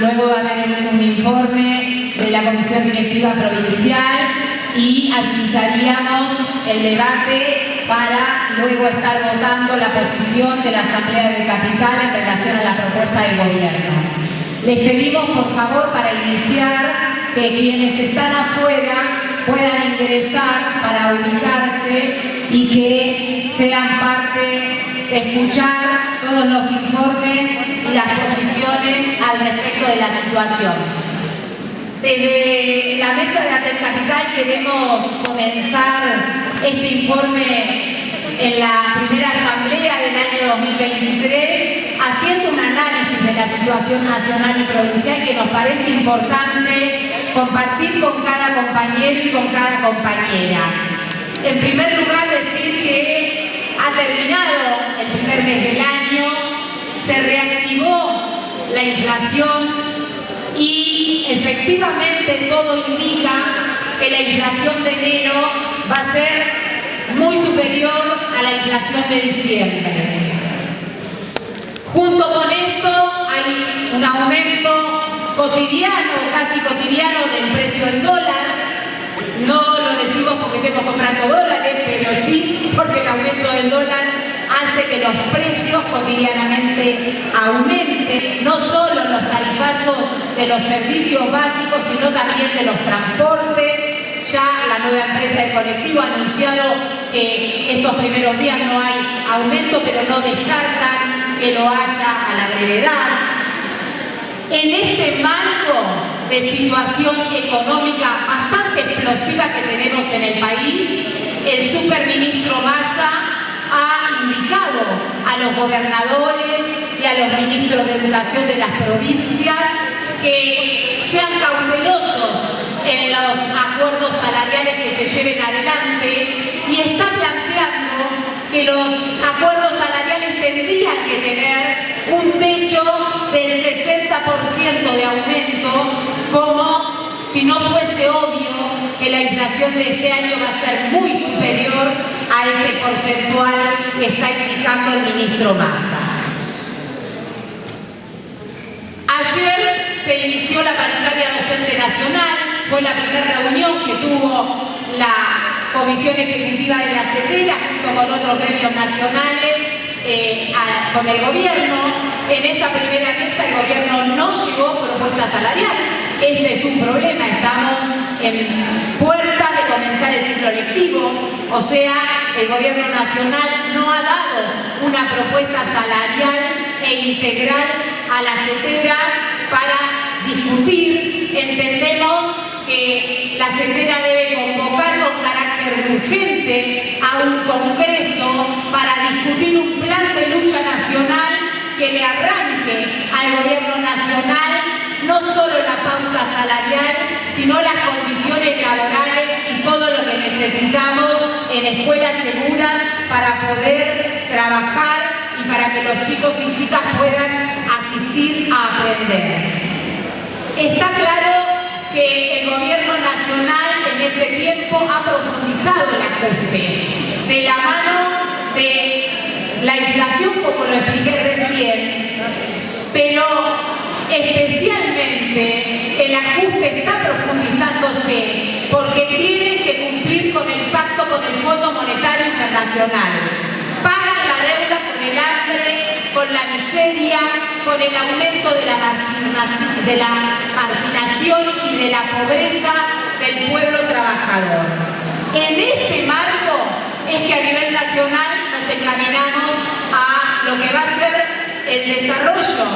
luego va a tener un informe de la Comisión Directiva Provincial y habilitaríamos el debate para luego estar votando la posición de la Asamblea de Capital en relación a la propuesta del Gobierno. Les pedimos, por favor, para iniciar, que quienes están afuera puedan ingresar para ubicarse y que sean parte de escuchar todos los informes y las posiciones al respecto de la situación. Desde la mesa de Atel Capital queremos comenzar este informe en la primera asamblea del año 2023 haciendo un análisis de la situación nacional y provincial que nos parece importante compartir con cada compañero y con cada compañera. En primer lugar terminado el primer mes del año, se reactivó la inflación y efectivamente todo indica que la inflación de enero va a ser muy superior a la inflación de diciembre. Junto con esto hay un aumento cotidiano, casi cotidiano del precio del dólar. No lo decimos porque estemos comprando dólares, pero sí porque el aumento del dólar hace que los precios cotidianamente aumenten, no solo los tarifazos de los servicios básicos, sino también de los transportes. Ya la nueva empresa de colectivo ha anunciado que estos primeros días no hay aumento, pero no descartan que lo haya a la brevedad. En este marco de situación económica bastante que tenemos en el país, el superministro Massa ha indicado a los gobernadores y a los ministros de educación de las provincias que sean cautelosos en los acuerdos salariales que se lleven adelante y está planteando que los acuerdos salariales tendrían que tener un techo del 60% de aumento como si no fuese obvio que la inflación de este año va a ser muy superior a ese porcentual que está indicando el ministro Massa. Ayer se inició la paritaria docente nacional, fue la primera reunión que tuvo la Comisión Ejecutiva de la CETERA junto con otros gremios nacionales eh, con el gobierno. En esa primera mesa el gobierno no llegó propuesta salarial este es un problema, estamos en puerta de comenzar el ciclo lectivo, o sea, el gobierno nacional no ha dado una propuesta salarial e integral a la CETERA para discutir. Entendemos que la CETERA debe convocar con carácter urgente a un congreso para discutir un plan de lucha nacional que le arranque al gobierno nacional no solo la pauta salarial, sino las condiciones laborales y todo lo que necesitamos en escuelas seguras para poder trabajar y para que los chicos y chicas puedan asistir a aprender. Está claro que el gobierno nacional en este tiempo ha profundizado el ajuste de la mano de la inflación, como lo expliqué recién, pero especialmente el ajuste está profundizándose porque tienen que cumplir con el pacto con el Fondo Monetario Internacional. Pagan la deuda con el hambre, con la miseria, con el aumento de la, marginación, de la marginación y de la pobreza del pueblo trabajador. En este marco es que a nivel nacional nos encaminamos a lo que va a ser el desarrollo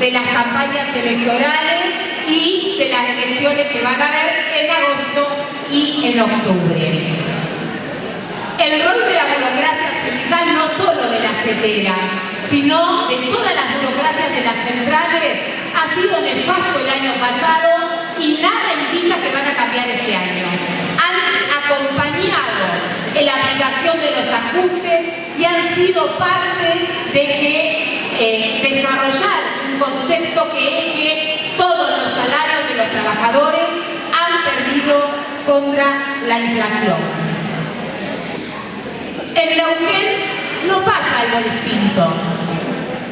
de las campañas electorales y de las elecciones que van a haber en agosto y en octubre. El rol de la burocracia sindical no solo de la CETERA, sino de todas las burocracias de las centrales, ha sido nefasto el año pasado y nada indica que van a cambiar este año. Han acompañado en la aplicación de los ajustes y han sido parte de que eh, desarrollar concepto que es que todos los salarios de los trabajadores han perdido contra la inflación. En Neuquén no pasa algo distinto.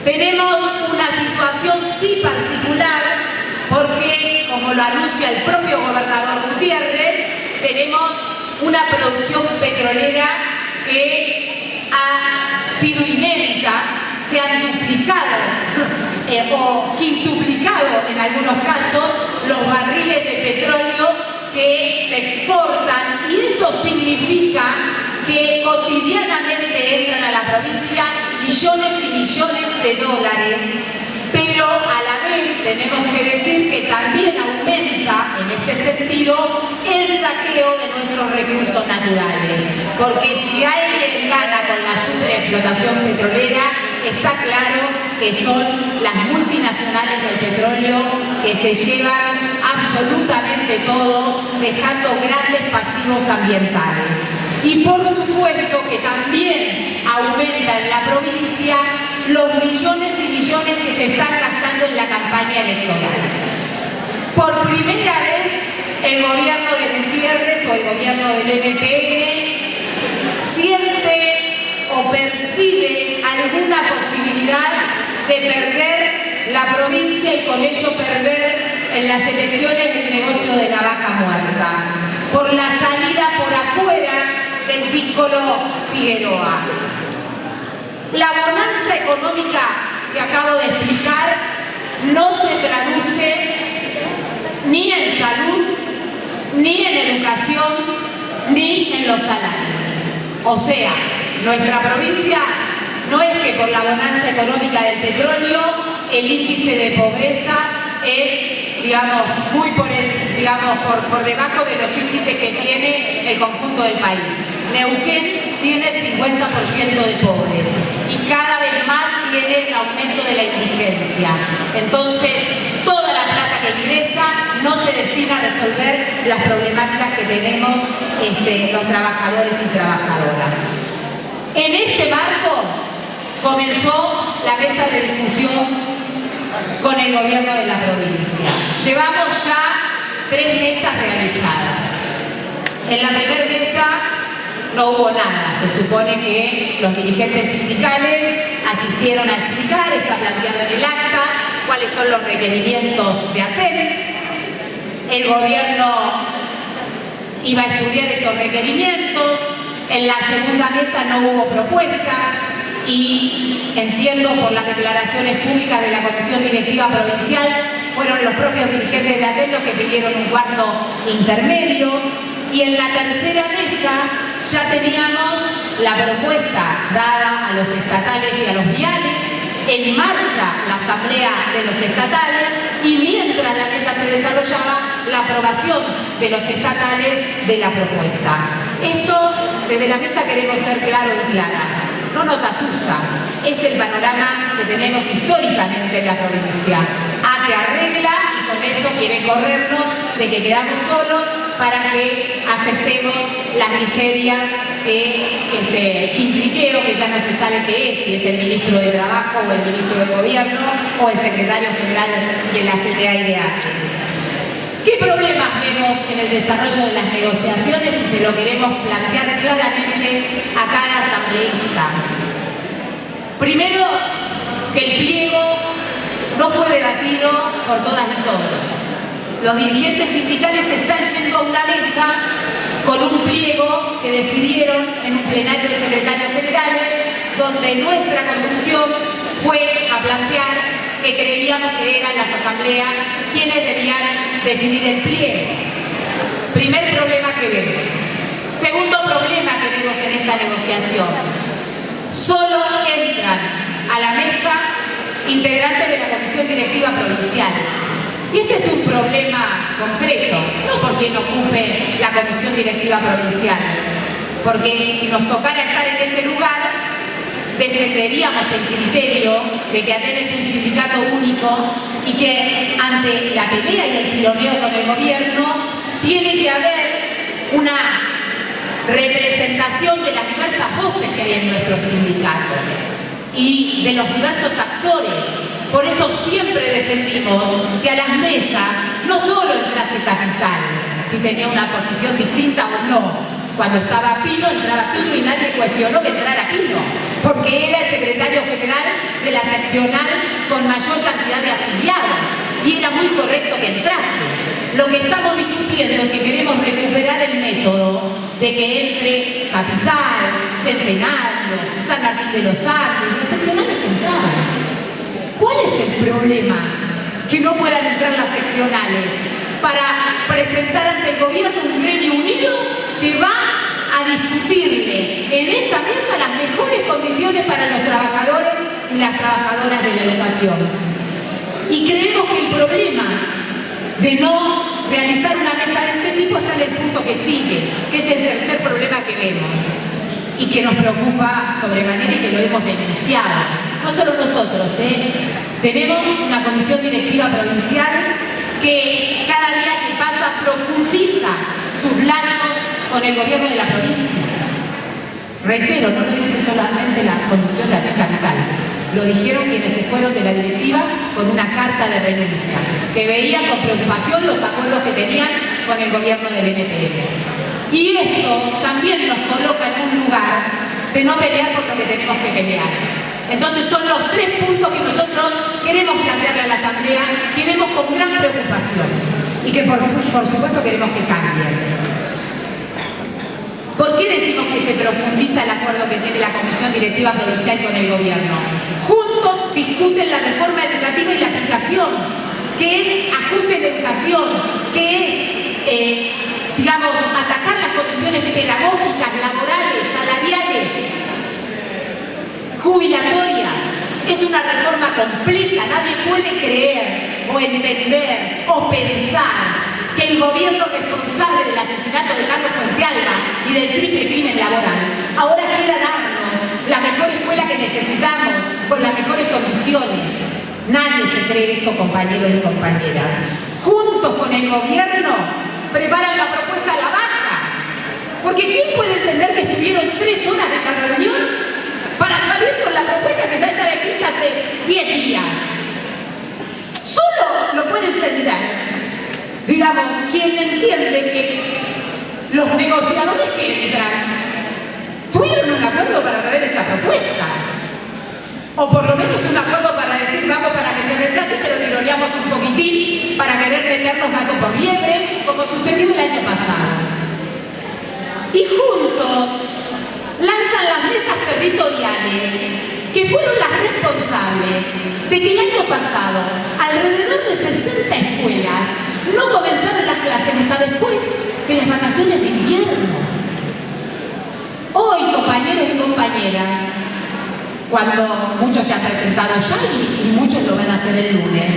Tenemos una situación sí particular lo anuncia el propio gobernador Gutiérrez, tenemos una producción petrolera que ha sido inédita, se han duplicado eh, o quintuplicado en algunos casos los barriles de petróleo que se exportan y eso significa que cotidianamente entran a la provincia millones y millones de dólares pero a la vez tenemos que decir que también aumenta en este sentido el saqueo de nuestros recursos naturales. Porque si alguien gana con la superexplotación petrolera, está claro que son las multinacionales del petróleo que se llevan absolutamente todo, dejando grandes pasivos ambientales. Y por supuesto que también aumenta en la provincia los millones y millones que se están gastando en la campaña electoral. Por primera vez el gobierno de Gutiérrez o el gobierno del MPN siente o percibe alguna posibilidad de perder la provincia y con ello perder en las elecciones el negocio de la vaca muerta por la salida por afuera del Piccolo Figueroa. La bonanza económica que acabo de explicar no se traduce ni en salud, ni en educación, ni en los salarios. O sea, nuestra provincia no es que por la bonanza económica del petróleo el índice de pobreza es, digamos, muy por, digamos, por, por debajo de los índices que tiene el conjunto del país. Neuquén tiene 50% de pobres y cada vez más tiene un aumento de la indigencia. Entonces, toda la plata que ingresa no se destina a resolver las problemáticas que tenemos este, los trabajadores y trabajadoras. En este comenzó la mesa de discusión con el gobierno de la provincia. Llevamos ya tres mesas realizadas. En la primera mesa no hubo nada. Se supone que los dirigentes sindicales asistieron a explicar, está planteado en el acta, cuáles son los requerimientos de ATEL. El gobierno iba a estudiar esos requerimientos. En la segunda mesa no hubo propuesta y entiendo por las declaraciones públicas de la Comisión Directiva Provincial fueron los propios dirigentes de ATEL los que pidieron un cuarto intermedio y en la tercera mesa ya teníamos la propuesta dada a los estatales y a los viales, en marcha la asamblea de los estatales y mientras la mesa se desarrollaba la aprobación de los estatales de la propuesta. Esto, desde la mesa queremos ser claros y claras. No nos asusta, es el panorama que tenemos históricamente en la provincia. ATE arregla y con eso quiere corrernos de que quedamos solos para que aceptemos las miserias de este quintriqueo, que ya no se sabe qué es, si es el ministro de Trabajo o el ministro de Gobierno o el secretario general de la CTAIDH. ¿Qué problemas vemos en el desarrollo de las negociaciones y se lo queremos plantear claramente a cada asambleísta? Primero, que el pliego no fue debatido por todas y todos los dirigentes sindicales están yendo a una mesa con un pliego que decidieron en un plenario de secretarios generales, donde nuestra conducción fue a plantear que creíamos que eran las asambleas quienes debían definir el pliego. Primer problema que vemos. Segundo problema que vemos en esta negociación. Solo entran a la mesa integrantes de la Comisión Directiva Provincial y este es un problema concreto, no porque no ocupe la Comisión Directiva Provincial, porque si nos tocara estar en ese lugar, defenderíamos el criterio de que Atenas es un sindicato único y que ante la pelea y el tironeo con el gobierno tiene que haber una representación de las diversas voces que hay en nuestro sindicato y de los diversos actores por eso siempre defendimos que a las mesas no solo entrase Capital, si tenía una posición distinta o no. Cuando estaba Pino, entraba Pino y nadie cuestionó que entrara Pino, porque era el secretario general de la seccional con mayor cantidad de afiliados y era muy correcto que entrase. Lo que estamos discutiendo es que queremos recuperar el método de que entre Capital, Centenario, San Martín de los Andes, las seccionales que entraban. ¿Cuál es el problema? Que no puedan entrar las seccionales para presentar ante el gobierno un gremio unido que va discutirle en esa mesa las mejores condiciones para los trabajadores y las trabajadoras de la educación. Y creemos que el problema de no realizar una mesa de este tipo está en el punto que sigue, que es el tercer problema que vemos y que nos preocupa sobremanera y que lo hemos denunciado. No solo nosotros, ¿eh? tenemos una comisión directiva provincial que cada día que pasa profundiza sus lazos con el gobierno de la provincia. Reitero, no lo dice solamente la conducción de la capital, lo dijeron quienes se fueron de la directiva con una carta de renuncia, que veían con preocupación los acuerdos que tenían con el gobierno del NPM. Y esto también nos coloca en un lugar de no pelear por lo que tenemos que pelear. Entonces son los tres puntos que nosotros queremos plantearle a la Asamblea, que vemos con gran preocupación y que por supuesto queremos que cambien. ¿Por qué decimos que se profundiza el acuerdo que tiene la Comisión Directiva Provincial con el Gobierno? Juntos discuten la reforma educativa y la aplicación, que es ajuste de educación, que es, eh, digamos, atacar las condiciones pedagógicas, laborales, salariales, jubilatorias. Es una reforma completa, nadie puede creer o entender o pensar que el gobierno responsable del asesinato de Carlos Fuentealba y del triple crimen laboral ahora quiera darnos la mejor escuela que necesitamos, con las mejores condiciones. Nadie se cree eso, compañeros y compañeras. Juntos con el gobierno preparan la propuesta a la baja. Porque ¿quién puede entender que estuvieron tres horas de la reunión para salir con la propuesta que ya estaba escrita hace diez días? Solo lo puede entender digamos, quien entiende que los negociadores que entran tuvieron un acuerdo para traer esta propuesta. O por lo menos un acuerdo para decir vamos para que se rechace, pero tironeamos un poquitín para querer meternos gato por liebre, como sucedió el año pasado. Y juntos lanzan las mesas territoriales que fueron las responsables de que el año pasado alrededor de 60 escuelas no comenzaron las clases hasta después de las vacaciones de invierno. Hoy, compañeros y compañeras, cuando muchos se han presentado ya y muchos lo van a hacer el lunes,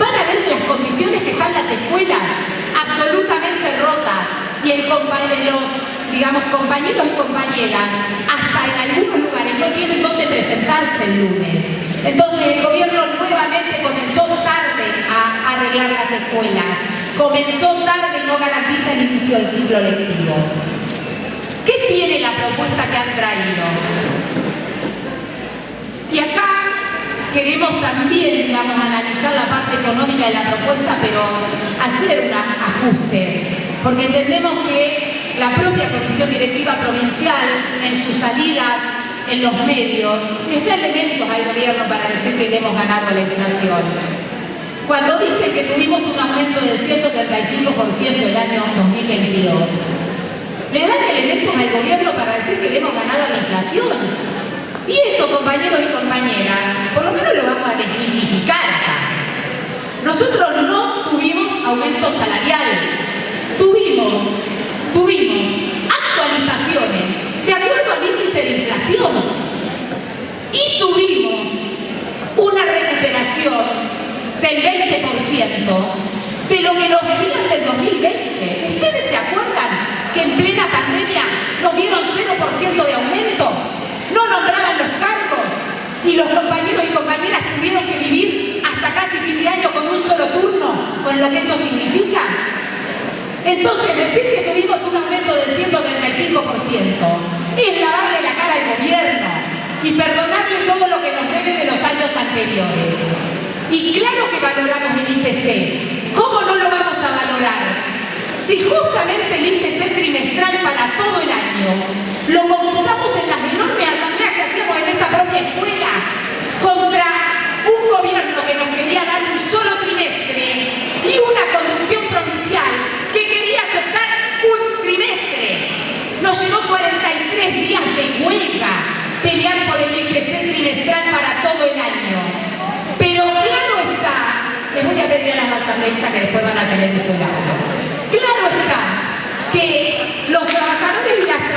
van a ver las condiciones que están las escuelas absolutamente rotas y el los, digamos, compañeros y compañeras, hasta en algunos lugares no tienen dónde presentarse el lunes. Entonces el gobierno nuevamente comenzó tarde a arreglar las escuelas comenzó tarde y no garantiza el inicio del ciclo lectivo. ¿Qué tiene la propuesta que han traído? Y acá queremos también, digamos, analizar la parte económica de la propuesta, pero hacer un ajuste, porque entendemos que la propia Comisión Directiva Provincial, en sus salidas en los medios, les da elementos al gobierno para decir que le hemos ganado la inflación. Cuando dicen que tuvimos un aumento del 135% el año 2022, le dan elementos al gobierno para decir que le hemos ganado la inflación. Y eso, compañeros y compañeras, por lo menos lo vamos a desmitificar. Nosotros no tuvimos aumento salarial, tuvimos, tuvimos actualizaciones de acuerdo al índice de inflación y tuvimos una recuperación del 20% de lo que nos debían del 2020. ¿Ustedes se acuerdan que en plena pandemia nos dieron 0% de aumento? No nombraban los cargos y los compañeros y compañeras tuvieron que vivir hasta casi fin de año con un solo turno, con lo que eso significa. Entonces, decir que tuvimos un aumento del 135% es lavarle la cara al gobierno y perdonarle todo lo que nos debe de los años anteriores. Y claro que valoramos el IPC. ¿Cómo no lo vamos a valorar? Si justamente el IPC trimestral para todo el año lo computamos en las enormes asambleas que hacíamos en esta propia escuela contra un gobierno que nos quería dar un solo trimestre y una conducción provincial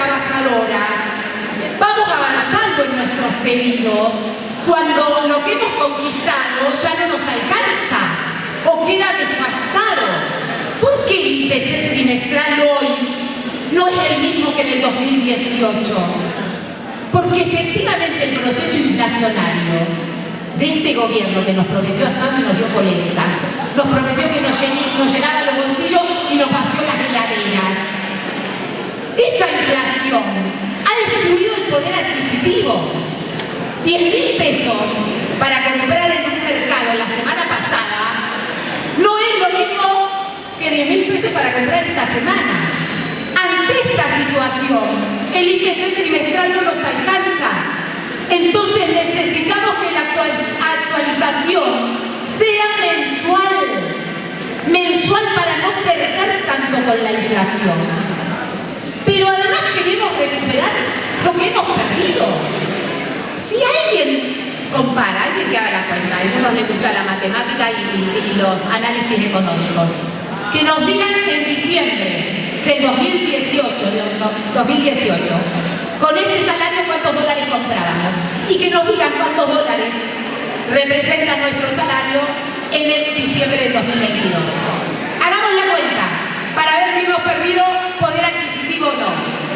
por horas, vamos avanzando en nuestros pedidos cuando lo que hemos conquistado ya no nos alcanza o queda desfasado. ¿Por qué el IPC trimestral hoy no es el mismo que en el 2018? Porque efectivamente el proceso inflacionario de este gobierno que nos prometió asado y nos dio polenta, nos prometió que nos, llenaba los bolsillos y nos vació las heladeras. Esa inflación ha destruido el poder adquisitivo. 10 mil pesos para comprar en un mercado la semana pasada no es lo mismo que 10 mil pesos para comprar esta semana. Esta situación, el IPC trimestral no nos alcanza entonces necesitamos que la actualización sea mensual, mensual para no perder tanto con la inflación. Pero además queremos recuperar lo que hemos perdido. Si alguien compara, alguien que haga la cuenta, a algunos les gusta la matemática y, y los análisis económicos, que nos digan en diciembre del 2018, de 2018 con ese salario cuántos dólares comprábamos y que nos digan cuántos dólares representa nuestro salario en el diciembre del 2022. Hagamos la cuenta para ver si hemos perdido poder adquisitivo o no.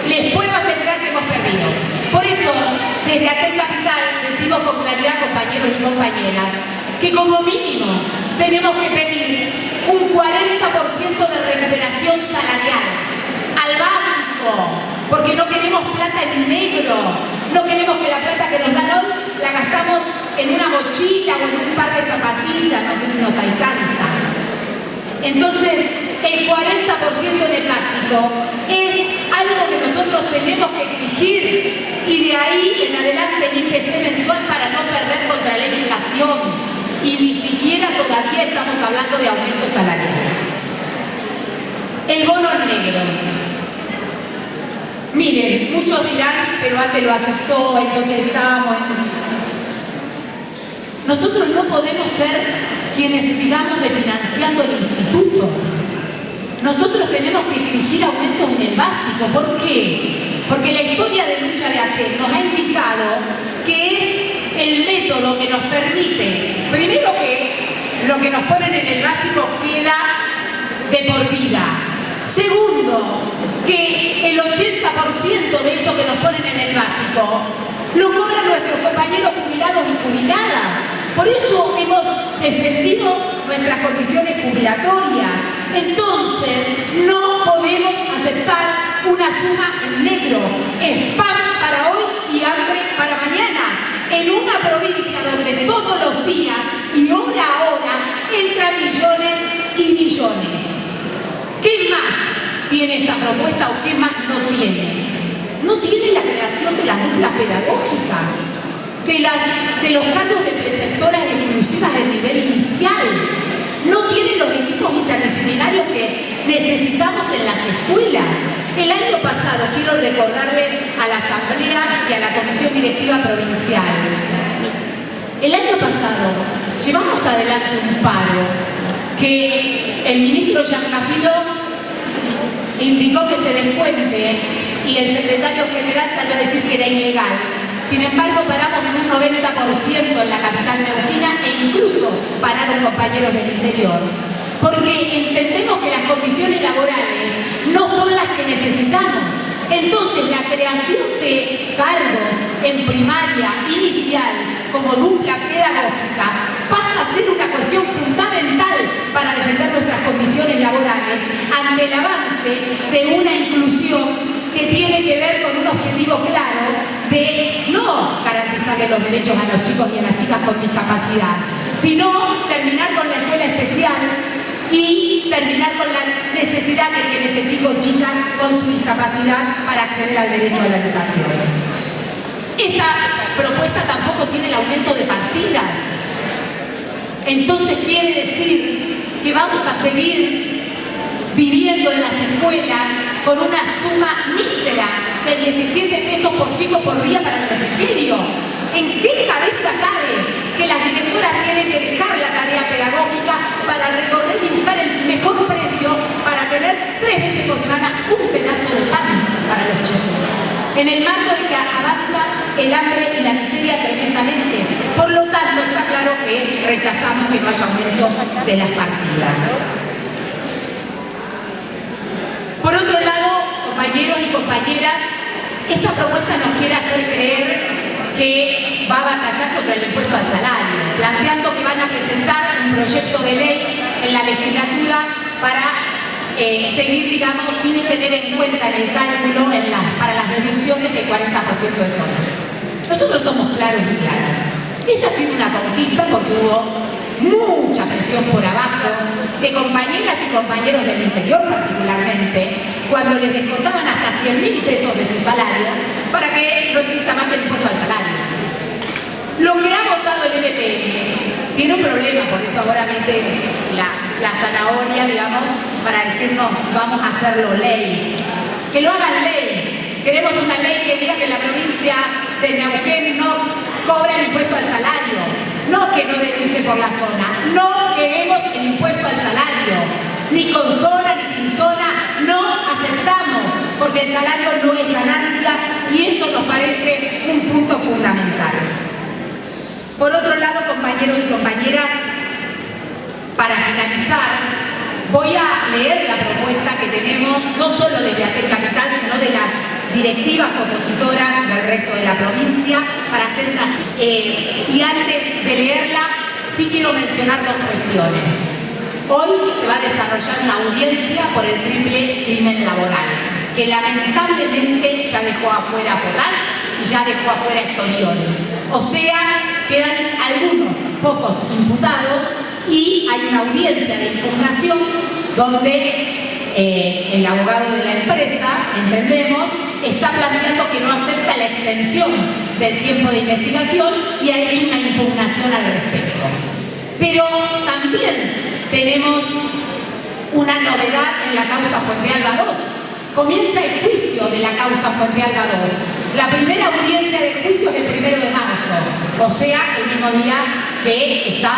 Les puedo asegurar que hemos perdido. Por eso, desde Atel Capital decimos con claridad, compañeros y compañeras, que como mínimo tenemos que pedir un 40% de recuperación salarial. Al básico, porque no queremos plata en negro, no queremos que la plata que nos dan hoy la gastamos en una mochila o en un par de zapatillas, no sé si nos alcanza. Entonces, el 40% en el básico es algo que nosotros tenemos que exigir. Y de ahí en adelante el IPC mensual para no perder contra la inflación y ni siquiera todavía estamos hablando de aumento salarial. El bono negro. Miren, muchos dirán, pero antes lo aceptó, entonces estábamos Nosotros no podemos ser quienes sigamos refinanciando el instituto. Nosotros tenemos que exigir aumentos en el básico. ¿Por qué? Porque la historia de lucha de ATEL nos ha indicado que es el método que nos permite, primero que lo que nos ponen en el básico queda de por vida. Segundo, que el 80% de esto que nos ponen en el básico lo cobran nuestros compañeros jubilados y jubiladas. Por eso hemos defendido nuestras condiciones jubilatorias. Entonces, no podemos aceptar una suma en negro. Es para hoy y hambre para mañana. En una provincia donde todos los días y hora a hora entran millones y millones. ¿Qué más? Tiene esta propuesta o qué más no tiene? No tiene la creación de las duplas pedagógicas, de, los cargos de preceptoras exclusivas del nivel inicial, no tiene los equipos interdisciplinarios que necesitamos en las escuelas. El año pasado, quiero recordarle a la Asamblea y a la Comisión Directiva Provincial, el año pasado llevamos adelante un paro que el ministro Giancafilo indicó que se descuente y el secretario general salió a decir que era ilegal. Sin embargo, paramos en un 90% en la capital neuquina e incluso pararon compañeros del interior. Porque entendemos que las condiciones laborales no son las que necesitamos. Entonces, la creación de cargos en primaria inicial como dupla pedagógica pasa a ser una cuestión fundamental para defender nuestras condiciones laborales ante el avance de una inclusión que tiene que ver con un objetivo claro de no garantizarle los derechos a los chicos y a las chicas con discapacidad, sino terminar con la escuela especial y terminar con la necesidad que tiene ese chico o chica con su discapacidad para acceder al derecho a la educación. Esta propuesta tampoco tiene el aumento de partidas. Entonces quiere decir que vamos a seguir en las escuelas con una suma mísera de 17 pesos por chico por día para el refrigerio. ¿En qué cabeza cabe que las directoras tienen que dejar la tarea pedagógica para recorrer y buscar el mejor precio para tener tres veces por semana un pedazo de pan para los chicos? en el marco de que avanza el hambre y la miseria tremendamente. Por lo tanto, está claro que rechazamos que no haya aumento de las partidas. Por otro lado, compañeros y compañeras, esta propuesta nos quiere hacer creer que va a batallar contra el impuesto al salario, planteando que van a presentar un proyecto de ley en la legislatura para eh, seguir, digamos, sin tener en cuenta en el cálculo para las deducciones el 40% de zona. Nosotros somos claros y claras. Esa ha sido una conquista porque hubo mucha presión por abajo de compañeras y compañeros del interior particularmente, cuando les descontaban hasta 100 mil pesos de sus salarios para que no exista más el impuesto al salario. Lo que ha votado el MPN tiene un problema, por eso ahora mete la, zanahoria, digamos, para decirnos vamos a hacerlo ley. Que lo hagan ley. Queremos una ley que diga que la provincia de Neuquén no cobra el impuesto al salario. No que no deduce por la zona. No queremos el impuesto al salario. Ni con zona ni sin zona. No aceptamos. Porque el salario no es ganancia y eso nos parece un punto fundamental. Por otro lado, compañeros y compañeras, para finalizar, voy a leer la propuesta que tenemos, no solo de Yatel Capital, sino de las directivas opositoras del resto de la provincia, para hacer eh, y antes de leerla, sí quiero mencionar dos cuestiones. Hoy se va a desarrollar una audiencia por el triple crimen laboral, que lamentablemente ya dejó afuera Podal y ya dejó afuera Estorioni. O sea, quedan algunos pocos imputados y hay una audiencia de impugnación donde eh, el abogado de la empresa, entendemos, está planteando que no acepta la extensión del tiempo de investigación y ha hecho una impugnación al respecto. Pero también tenemos una novedad en la causa Fuente Alba 2. Comienza el juicio de la causa Fuente Alba 2. La primera audiencia de juicio es el primero de marzo, o sea, el mismo día que está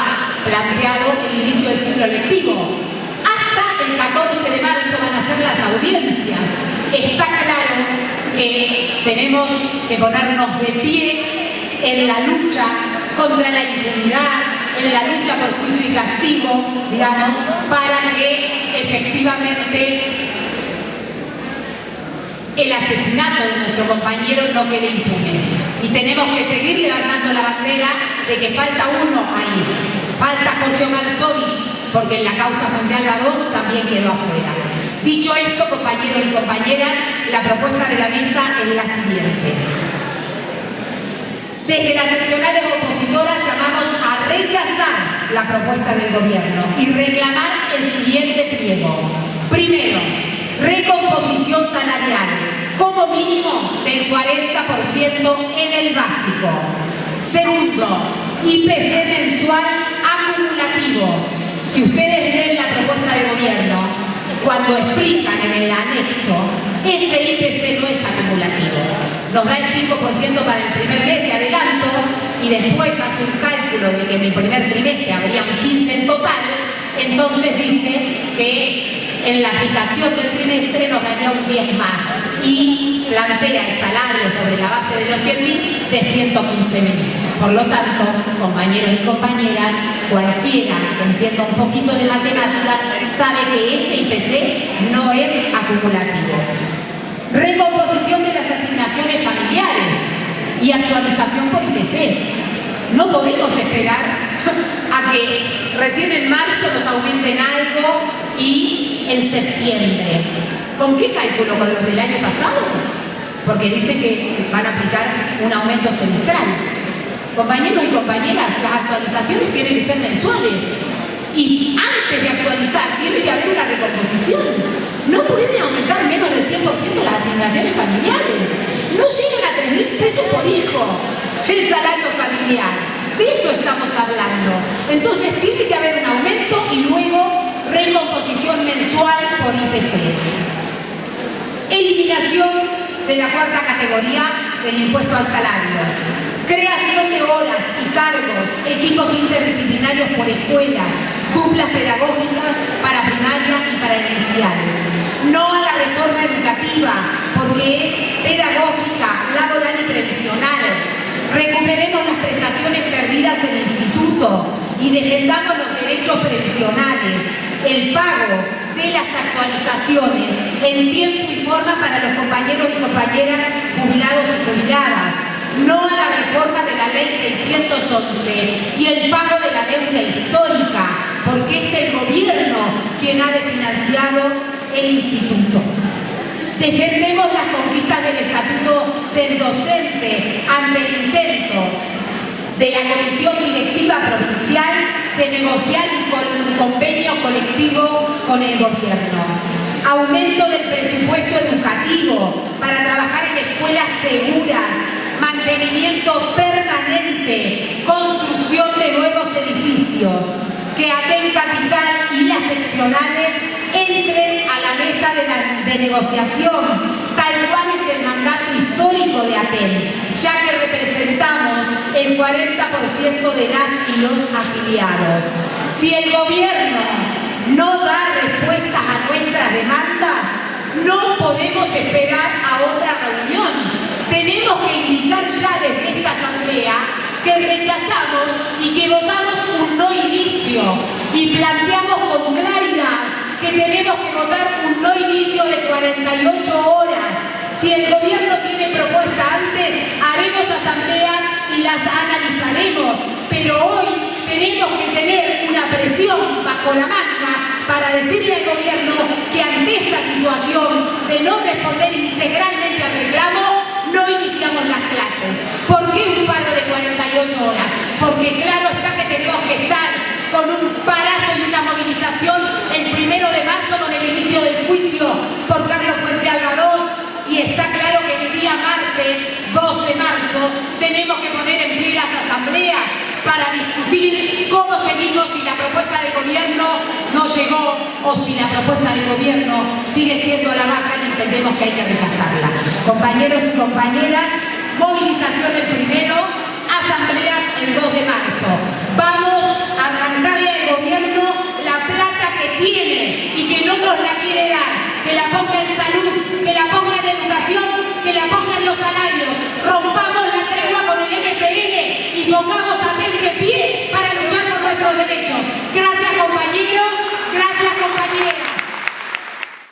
planteado el inicio del ciclo lectivo. Hasta el 14 de marzo van a ser las audiencias. Está claro que tenemos que ponernos de pie en la lucha contra la impunidad, en la lucha por juicio y castigo, digamos, para que efectivamente el asesinato de nuestro compañero no quede impune. Y tenemos que seguir levantando la bandera de que falta uno ahí, Falta Jorge Malsovich, porque en la causa Alba 2 también quedó afuera. Dicho esto, compañeros y compañeras, la propuesta de la mesa es la siguiente. Desde las seccionales opositoras llamamos a rechazar la propuesta del gobierno y reclamar el siguiente pliego. Primero, recomposición salarial, como mínimo del 40% en el básico. Segundo, IPC mensual si ustedes leen la propuesta de gobierno, cuando explican en el anexo, ese IPC no es acumulativo. Nos da el 5% para el primer mes de adelanto y después hace un cálculo de que en el primer trimestre habría un 15 en total, entonces dice que en la aplicación del trimestre nos daría un 10 más y plantea el salario sobre la base de los 100.000 de 115.000. Por lo tanto, compañeros y compañeras, cualquiera que entienda un poquito de matemáticas sabe que este IPC no es acumulativo. Recomposición de las asignaciones familiares y actualización por IPC. No podemos esperar a que recién en marzo nos aumenten algo y en septiembre. ¿Con qué cálculo? ¿Con los del año pasado? Porque dice que van a aplicar un aumento semestral. Compañeros y compañeras, las actualizaciones tienen que ser mensuales. Y antes de actualizar, tiene que haber una recomposición. No pueden aumentar menos del 100% las asignaciones familiares. No llegan a 3 mil pesos por hijo el salario familiar. De eso estamos hablando. Entonces tiene que haber un aumento y luego recomposición mensual por IPC. Eliminación de la cuarta categoría del impuesto al salario creación de horas y cargos, equipos interdisciplinarios por escuela, duplas pedagógicas para primaria y para inicial. No a la reforma educativa, porque es pedagógica laboral y previsional. Recuperemos las prestaciones perdidas en el instituto y defendamos los derechos previsionales, el pago de las actualizaciones en tiempo y forma para los compañeros y compañeras jubilados y jubiladas, no a la reforma de la ley 611 y el pago de la deuda histórica, porque es el gobierno quien ha desfinanciado el instituto. Defendemos las conquistas del Estatuto del Docente ante el intento de la Comisión Directiva Provincial de negociar un convenio colectivo con el gobierno. Aumento del presupuesto educativo para trabajar en escuelas seguras, mantenimiento permanente, construcción de nuevos edificios, que ATEN Capital y las seccionales entren a la mesa de, negociación, tal cual es el mandato histórico de ATEN, ya que representamos el 40% de las y los afiliados. Si el gobierno no da demandas, no podemos esperar a otra reunión. Tenemos que indicar ya desde esta asamblea que rechazamos y que votamos un no inicio y planteamos con claridad que tenemos que votar un no inicio de 48 horas. Si el gobierno tiene propuesta antes, haremos asambleas y las analizaremos. Pero hoy tenemos que tener una presión bajo la manga para decirle al gobierno que ante esta situación de no responder integralmente al reclamo, no iniciamos las clases. ¿Por qué un paro de 48 horas? o si la propuesta del gobierno sigue siendo la baja y entendemos que hay que rechazarla. Compañeros y compañeras, movilización el primero, asambleas el 2 de marzo. Vamos a arrancarle al gobierno la plata que tiene y que no nos la quiere dar, que la ponga en salud, que la ponga en educación, que la ponga en los salarios. Rompamos la tregua con el MPN y pongamos a